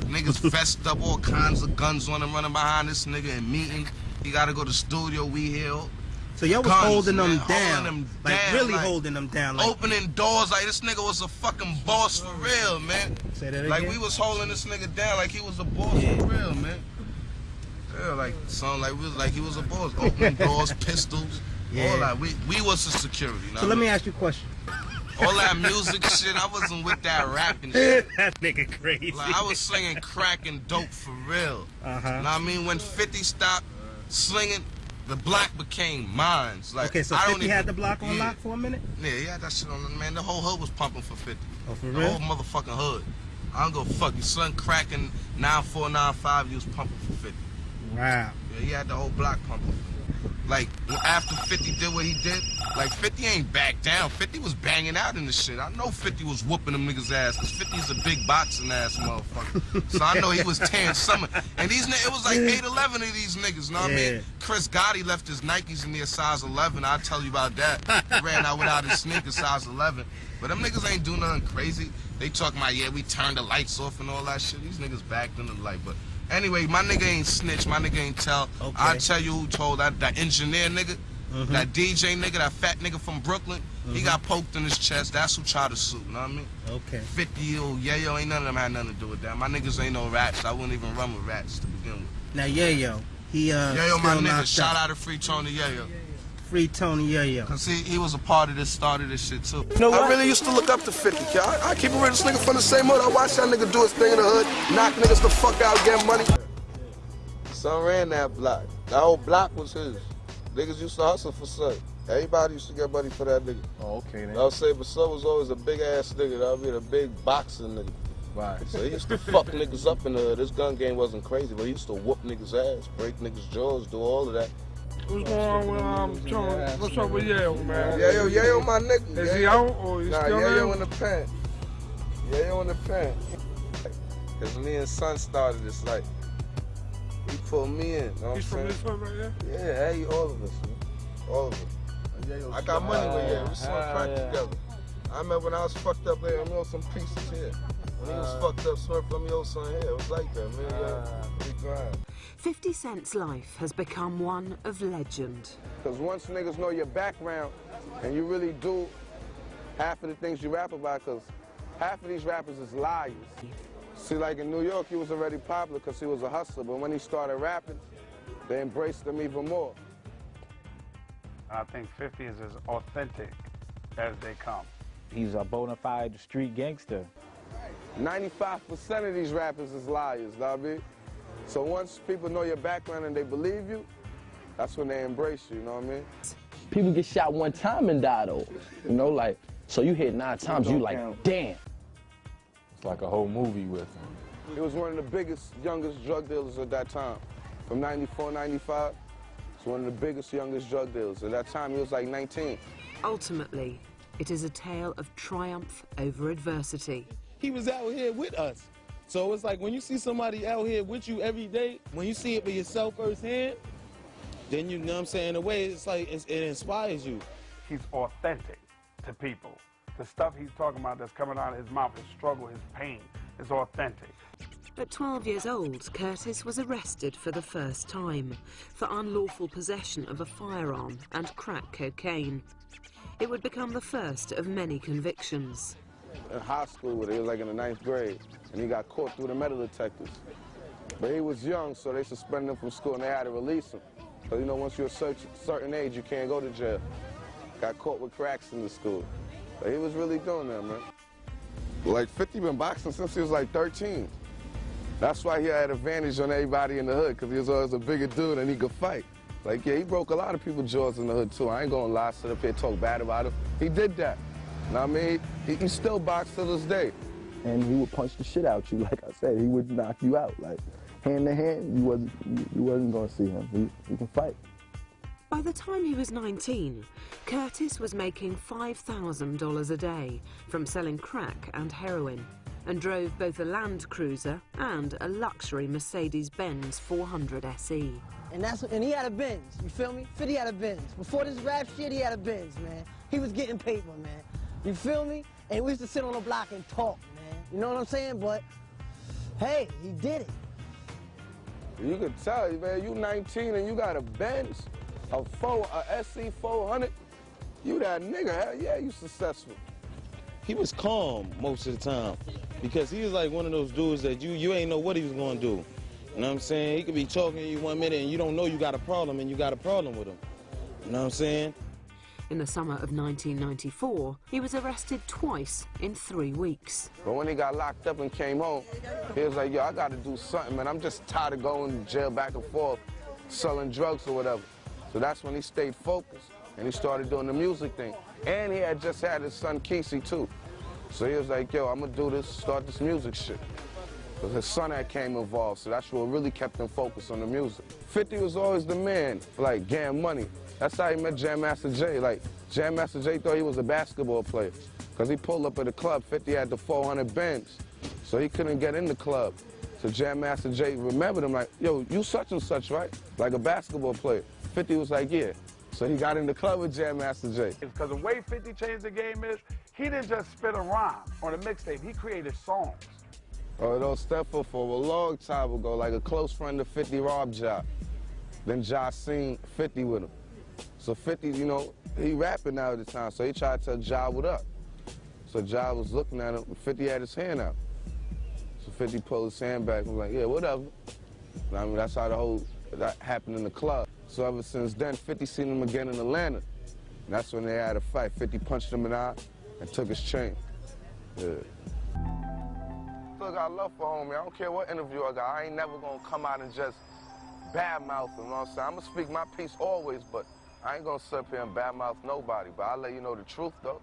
Niggas vest up, all kinds of guns on him, running behind this nigga and meeting. He gotta go to studio, we here. So y'all was Guns, holding them down, holding them like down, really like, holding them down. Like, Opening doors like this nigga was a fucking boss for real, man. Say that Like we was holding this nigga down like he was a boss Yeah. for real, man. Yeah, like something like we was like he was a boss. Opening doors, pistols, Yeah. all that. We we was the security. so let me ask you a question. All that music shit. I wasn't with that rapping shit. that nigga crazy. Like I was slinging crack and dope for real. Uh huh. What I mean? When 50 stopped slinging, the block became mine. Like, Okay, so I don't 50 even- had the block on yeah. lock for a minute. Yeah, yeah, had that shit on man. The whole hood was pumping for 50. Oh, for The real? whole motherfucking hood. I don't go fuck you. Son cracking 9495, you was pumping for 50. Wow. Yeah, he had the whole block pumping. Like, after 50 did what he did, like, 50 ain't back down. 50 was banging out in the shit. I know 50 was whooping them niggas' ass, because 50 is a big boxing ass motherfucker. so I know he was tearing some. And these it was like 8, 11 of these niggas, know what I mean? Chris Gotti left his Nikes in there size 11. I'll tell you about that. He ran out without his sneakers size 11. But them niggas ain't do nothing crazy. They talking about, yeah, we turned the lights off and all that shit. These niggas backed in the light. But anyway, my nigga ain't snitch. My nigga ain't tell. Okay. I'll tell you who told that, that engineer nigga, Mhm. that DJ nigga, that fat nigga from Brooklyn. He Mhm. got poked in his chest. That's who tried to sue. Know what I mean? Okay. 50 year old yayo ain't none of them had nothing to do with that. My niggas ain't no rats. I wouldn't even run with rats to begin with. Now Yayo, he uh Yayo, my nigga. Shout out to Free Tony yeah Yayo. Free Tony Yayo. Cause he, he was a part of this, started this shit too. know what? I really used to look up to 50, kid. I, I keep it real, this nigga from the same hood. I watched that nigga do his thing in the hood, knock niggas the fuck out, get money. Son ran that block. That whole block was his. Niggas used to hustle for son. Everybody used to get money for that nigga. Oh, okay then. I'll say, but son was always a big ass nigga. That be the big boxing nigga. Right. So he used to fuck niggas up in the hood. This gun game wasn't crazy, but he used to whoop niggas' ass, break niggas' jaws, do all of that. What's going on with um, Tony? What's up with Yayo, man? Yeah, yo, yeah, my nigga. Is yeah, he out or he Nah, still yeah, yo in? in the pen. Yeah, yo in the pen. Cause me and son started this, like, he pulled me in. Know He's from this hood right here? Yeah, hey, all of us, man. All of us. I got money with yeah. We smoked crack together. I remember when I was fucked up there, I mean, some pieces here. When he was uh. fucked up, Smurf let me owe some here. It was like that, man. Yeah, uh, we grind. 50 Cent's life has become one of legend. Because once niggas know your background and you really do half of the things you rap about, because half of these rappers is liars. See, like in New York, he was already popular because he was a hustler, but when he started rapping, they embraced him even more. I think 50 is as authentic as they come. He's a bona fide street gangster. 95% of these rappers is liars, know what So once people know your background and they believe you, that's when they embrace you, you know what I mean? People get shot one time and die though. You know, like so you hit nine times, you like, damn. It's like a whole movie with him. He was one of the biggest, youngest drug dealers at that time. From 94, 95, he's one of the biggest, youngest drug dealers. At that time, he was like 19. Ultimately, it is a tale of triumph over adversity. he was out here with us. So it's like when you see somebody out here with you every day, when you see it for yourself firsthand, then you know what I'm saying, in a way, it's like it's, it inspires you. He's authentic to people. The stuff he's talking about that's coming out of his mouth, his struggle, his pain, is authentic. At 12 years old, Curtis was arrested for the first time for unlawful possession of a firearm and crack cocaine. It would become the first of many convictions. In high school with it, was like in the ninth grade, and he got caught through the metal detectors. But he was young, so they suspended him from school, and they had to release him. Because, you know, once you're a cer- certain age, you can't go to jail. Got caught with cracks in the school. But he was really doing that, man. Like, 50 been boxing since he was like 13. That's why he had advantage on everybody in the hood, because he was always a bigger dude and he could fight. Like, yeah, he broke a lot of people's jaws in the hood, too. I ain't gonna lie, sit up here talk bad about him. He did that. Know what I mean? He, he still boxes to this day. And he would punch the shit out you. Like I said, he would knock you out. Like hand to hand, you wasn't you, you wasn't gonna see him. He, he can fight. By the time he was 19, Curtis was making $5,000 a day from selling crack and heroin and drove both a Land Cruiser and a luxury Mercedes-Benz 400 SE. And that's and he had a Benz, you feel me? 50 had a Benz. Before this rap shit, he had a Benz, man. He was getting paper, man. You feel me? And we used to sit on the block and talk, man. You know what I'm saying? But Hey, he did it. You could tell, man, you 19 and you got a Benz, a four, a SC 400. You that nigga, hell yeah, you successful. He was calm most of the time because he was like one of those dudes that you you ain't know what he was gonna do. You know what I'm saying? He could be talking to you one minute and you don't know you got a problem and you got a problem with him. You know what I'm saying? In the summer of 1994, he was arrested twice in three weeks. But when he got locked up and came home, he was like, yo, I gotta do something, man. I'm just tired of going to jail back and forth, selling drugs or whatever. So that's when he stayed focused and he started doing the music thing. And he had just had his son Kesey too. So he was like, yo, I'm gonna do this, start this music shit. Because his son had came involved, so that's what really kept him focused on the music. 50 was always the man, like getting money. That's how he met Jam Master Jay. Like, Jam Master Jay thought he was a basketball player. Because he pulled up at the club, 50 had the 400 Benz. So he couldn't get in the club. So Jam Master Jay remembered him like, yo, you such and such, right? Like a basketball player. 50 was like, yeah. So he got in the club with Jam Master Jay. Because the way 50 changed the game is, he didn't just spit a rhyme on a mixtape, he created songs. Oh, those Stepford for a long time ago, like a close friend of 50 Rob Ja. Then Ja seen 50 with him. So 50, you know, he rapping now at the time, so he tried to tell Ja what up. So Ja was looking at him, 50 had his hand out. So 50 pulled his hand back and was like, yeah, whatever. I mean, that's how the whole, that happened in the club. So ever since then, 50 seen him again in Atlanta. And that's when they had a fight. 50 punched him in the eye and took his chain. Yeah. Look, I love for homie. I don't care what interview I got. I ain't never gonna come out and just badmouth him, you know what I'm saying? I'm gonna speak my piece always, but I ain't gonna sit up here and badmouth nobody. But I'll let you know the truth, though.